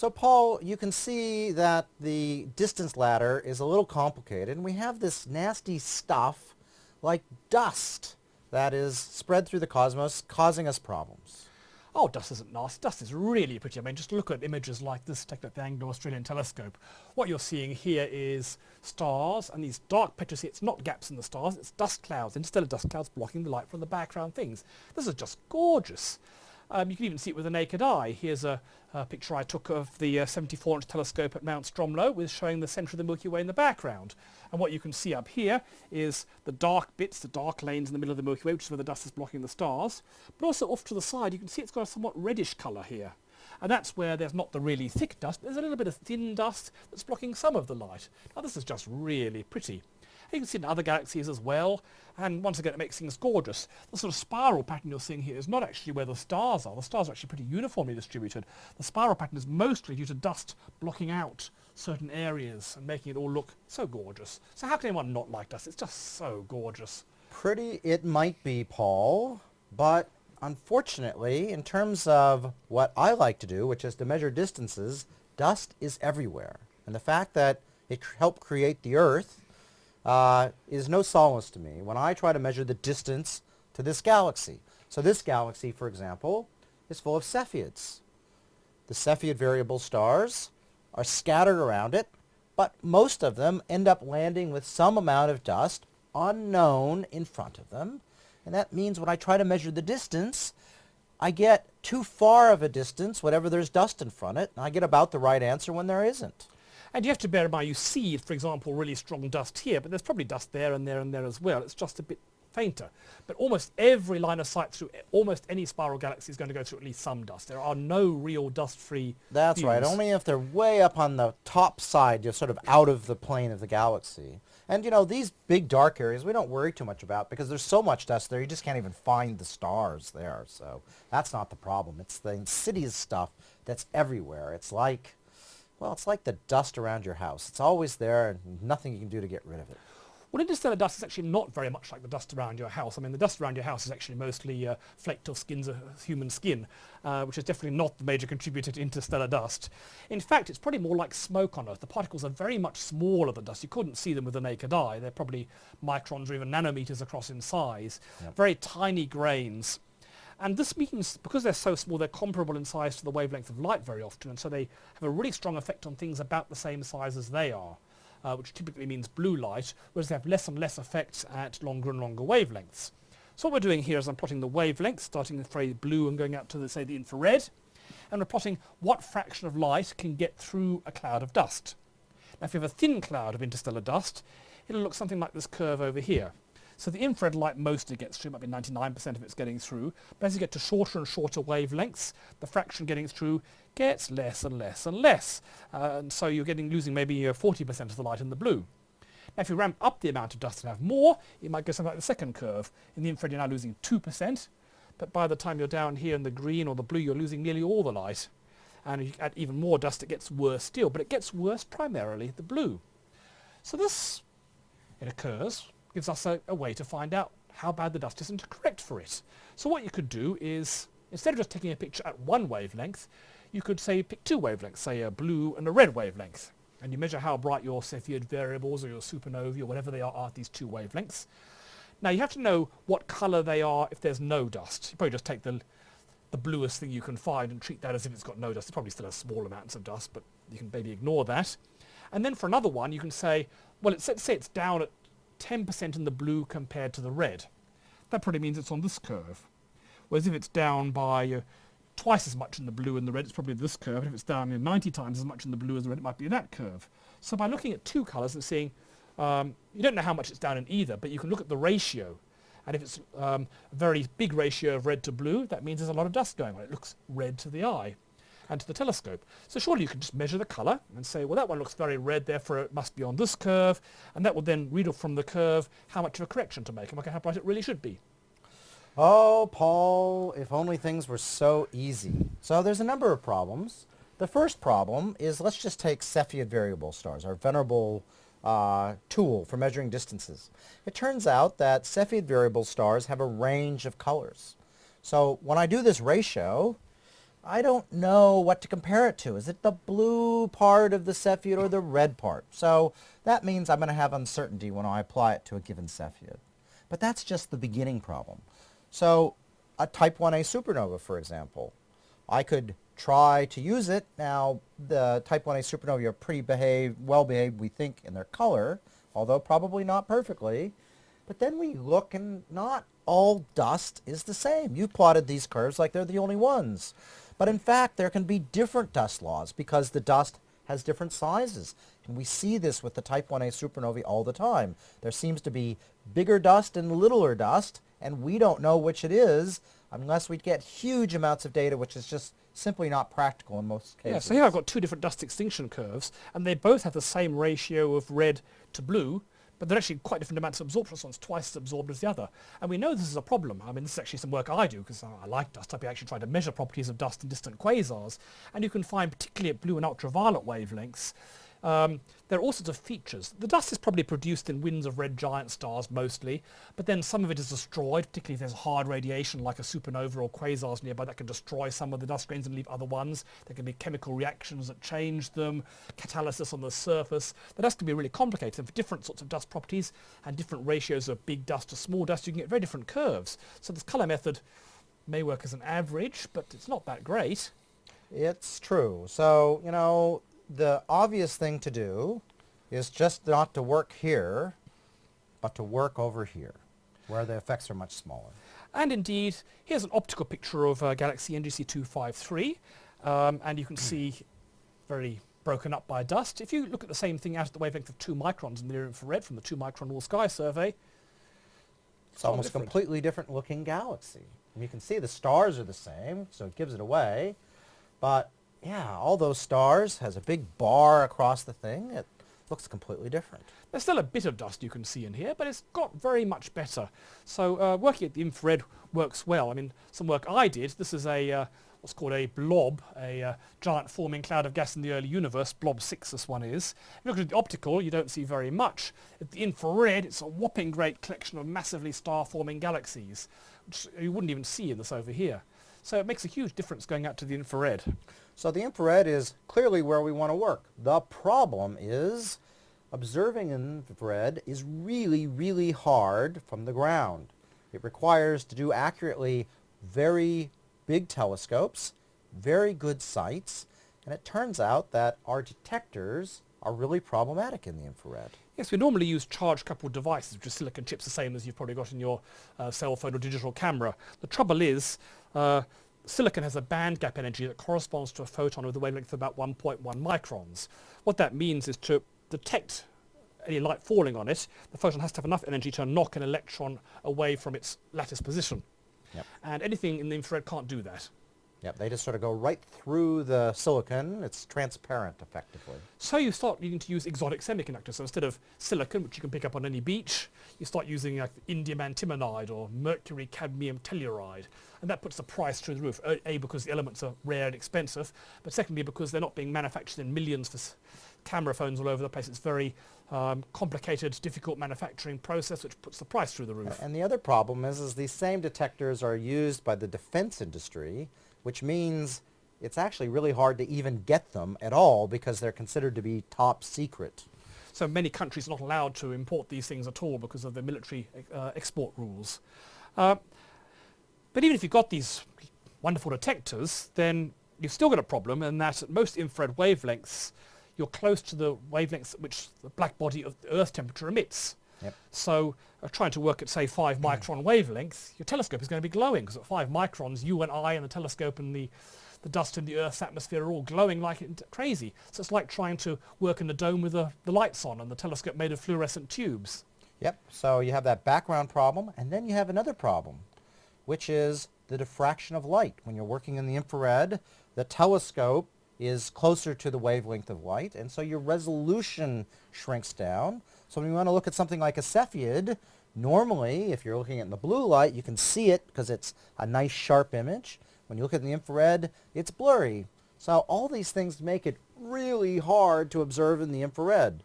So Paul, you can see that the distance ladder is a little complicated and we have this nasty stuff like dust that is spread through the cosmos causing us problems. Oh, dust isn't nasty. Dust is really pretty. I mean, just look at images like this taken at the Anglo-Australian telescope. What you're seeing here is stars and these dark patches. It's not gaps in the stars, it's dust clouds, interstellar dust clouds blocking the light from the background things. This is just gorgeous. Um, you can even see it with the naked eye. Here's a, a picture I took of the 74-inch uh, telescope at Mount Stromlo with showing the centre of the Milky Way in the background. And what you can see up here is the dark bits, the dark lanes in the middle of the Milky Way, which is where the dust is blocking the stars. But also off to the side, you can see it's got a somewhat reddish colour here. And that's where there's not the really thick dust, but there's a little bit of thin dust that's blocking some of the light. Now this is just really pretty. You can see in other galaxies as well, and once again it makes things gorgeous. The sort of spiral pattern you're seeing here is not actually where the stars are. The stars are actually pretty uniformly distributed. The spiral pattern is mostly due to dust blocking out certain areas and making it all look so gorgeous. So how can anyone not like dust? It's just so gorgeous. Pretty it might be, Paul, but unfortunately, in terms of what I like to do, which is to measure distances, dust is everywhere. And the fact that it helped create the Earth uh, is no solace to me when I try to measure the distance to this galaxy. So this galaxy, for example, is full of Cepheids. The Cepheid variable stars are scattered around it, but most of them end up landing with some amount of dust unknown in front of them. And that means when I try to measure the distance, I get too far of a distance whenever there's dust in front of it, and I get about the right answer when there isn't. And you have to bear in mind, you see, for example, really strong dust here, but there's probably dust there and there and there as well. It's just a bit fainter. But almost every line of sight through almost any spiral galaxy is going to go through at least some dust. There are no real dust-free That's views. right. Only if they're way up on the top side, you're sort of out of the plane of the galaxy. And you know, these big dark areas we don't worry too much about because there's so much dust there, you just can't even find the stars there. So that's not the problem. It's the insidious stuff that's everywhere. It's like well, it's like the dust around your house. It's always there and nothing you can do to get rid of it. Well, interstellar dust is actually not very much like the dust around your house. I mean, the dust around your house is actually mostly uh, flaked off skins of human skin, uh, which is definitely not the major contributor to interstellar dust. In fact, it's probably more like smoke on Earth. The particles are very much smaller than dust. You couldn't see them with the naked eye. They're probably microns or even nanometers across in size. Yep. Very tiny grains. And this means, because they're so small, they're comparable in size to the wavelength of light very often, and so they have a really strong effect on things about the same size as they are, uh, which typically means blue light, whereas they have less and less effects at longer and longer wavelengths. So what we're doing here is I'm plotting the wavelengths, starting with very blue and going out to, the, say, the infrared, and we're plotting what fraction of light can get through a cloud of dust. Now if you have a thin cloud of interstellar dust, it'll look something like this curve over here. So the infrared light mostly gets through, might be 99% of it's getting through. But as you get to shorter and shorter wavelengths, the fraction getting through gets less and less and less. Uh, and so you're getting losing maybe 40% of the light in the blue. Now if you ramp up the amount of dust and have more, it might go something like the second curve. In the infrared you're now losing 2%, but by the time you're down here in the green or the blue you're losing nearly all the light. And if you add even more dust it gets worse still, but it gets worse primarily the blue. So this, it occurs gives us a, a way to find out how bad the dust is and to correct for it. So what you could do is, instead of just taking a picture at one wavelength, you could say pick two wavelengths, say a blue and a red wavelength. And you measure how bright your Cepheid variables or your supernovae or whatever they are are at these two wavelengths. Now you have to know what colour they are if there's no dust. You probably just take the, the bluest thing you can find and treat that as if it's got no dust. It probably still has small amounts of dust, but you can maybe ignore that. And then for another one, you can say, well, let's say it's down at 10% in the blue compared to the red. That probably means it's on this curve. Whereas if it's down by uh, twice as much in the blue and the red, it's probably this curve. And if it's down you know, 90 times as much in the blue as the red, it might be that curve. So by looking at two colours and seeing, um, you don't know how much it's down in either, but you can look at the ratio. And if it's um, a very big ratio of red to blue, that means there's a lot of dust going on. It looks red to the eye and to the telescope. So surely you can just measure the colour and say, well, that one looks very red, therefore it must be on this curve, and that will then read off from the curve how much of a correction to make and how bright it really should be. Oh, Paul, if only things were so easy. So there's a number of problems. The first problem is let's just take Cepheid variable stars, our venerable uh, tool for measuring distances. It turns out that Cepheid variable stars have a range of colors. So when I do this ratio, I don't know what to compare it to. Is it the blue part of the Cepheid or the red part? So that means I'm going to have uncertainty when I apply it to a given Cepheid. But that's just the beginning problem. So a type 1a supernova, for example, I could try to use it. Now, the type 1a supernovae are pretty behave, well behaved, we think, in their color, although probably not perfectly. But then we look and not all dust is the same. You plotted these curves like they're the only ones. But in fact, there can be different dust laws because the dust has different sizes. And we see this with the type 1a supernovae all the time. There seems to be bigger dust and littler dust, and we don't know which it is unless we get huge amounts of data, which is just simply not practical in most cases. Yeah, so here I've got two different dust extinction curves, and they both have the same ratio of red to blue, but they're actually quite different amounts of absorption. So one's twice as absorbed as the other. And we know this is a problem. I mean, this is actually some work I do because I, like dust. I've actually tried to measure properties of dust in distant quasars. And you can find, particularly at blue and ultraviolet wavelengths, um, there are all sorts of features. The dust is probably produced in winds of red giant stars mostly, but then some of it is destroyed, particularly if there's hard radiation like a supernova or quasars nearby that can destroy some of the dust grains and leave other ones. There can be chemical reactions that change them, catalysis on the surface. The dust can be really complicated and for different sorts of dust properties and different ratios of big dust to small dust you can get very different curves. So this colour method may work as an average, but it's not that great. It's true. So, you know, the obvious thing to do is just not to work here, but to work over here, where the effects are much smaller. And indeed, here's an optical picture of uh, Galaxy NGC 253, um, and you can see very broken up by dust. If you look at the same thing out at the wavelength of 2 microns in the near infrared from the 2 micron all sky survey, it's almost different. completely different looking galaxy. And you can see the stars are the same, so it gives it away, but yeah, all those stars, has a big bar across the thing. It looks completely different. There's still a bit of dust you can see in here, but it's got very much better. So uh, working at the infrared works well. I mean, some work I did, this is a uh, what's called a blob, a uh, giant forming cloud of gas in the early universe, blob 6 this one is. If you look at the optical, you don't see very much. At the infrared, it's a whopping great collection of massively star-forming galaxies, which you wouldn't even see in this over here. So it makes a huge difference going out to the infrared. So the infrared is clearly where we want to work. The problem is observing infrared is really, really hard from the ground. It requires to do accurately very big telescopes, very good sights, and it turns out that our detectors are really problematic in the infrared. Yes, we normally use charge-coupled devices, which are silicon chips, the same as you've probably got in your uh, cell phone or digital camera. The trouble is, uh, silicon has a band gap energy that corresponds to a photon with a wavelength of about 1.1 microns. What that means is to detect any light falling on it, the photon has to have enough energy to knock an electron away from its lattice position. Yep. And anything in the infrared can't do that. Yep, they just sort of go right through the silicon. It's transparent, effectively. So you start needing to use exotic semiconductors. So instead of silicon, which you can pick up on any beach, you start using like indium antimonide or mercury cadmium telluride. And that puts the price through the roof. A, because the elements are rare and expensive, but secondly because they're not being manufactured in millions for camera phones all over the place. It's very um, complicated, difficult manufacturing process which puts the price through the roof. And the other problem is, is these same detectors are used by the defense industry which means it's actually really hard to even get them at all because they're considered to be top secret. So many countries are not allowed to import these things at all because of the military uh, export rules. Uh, but even if you've got these wonderful detectors, then you've still got a problem in that at most infrared wavelengths, you're close to the wavelengths at which the black body of the Earth temperature emits. Yep. So uh, trying to work at, say, 5 mm. micron wavelength, your telescope is going to be glowing because at 5 microns, you and I and the telescope and the, the dust in the Earth's atmosphere are all glowing like crazy. So it's like trying to work in the dome with the, the lights on and the telescope made of fluorescent tubes. Yep, so you have that background problem, and then you have another problem, which is the diffraction of light. When you're working in the infrared, the telescope is closer to the wavelength of light, and so your resolution shrinks down. So when you want to look at something like a Cepheid, normally, if you're looking at in the blue light, you can see it because it's a nice sharp image. When you look at the infrared, it's blurry. So all these things make it really hard to observe in the infrared.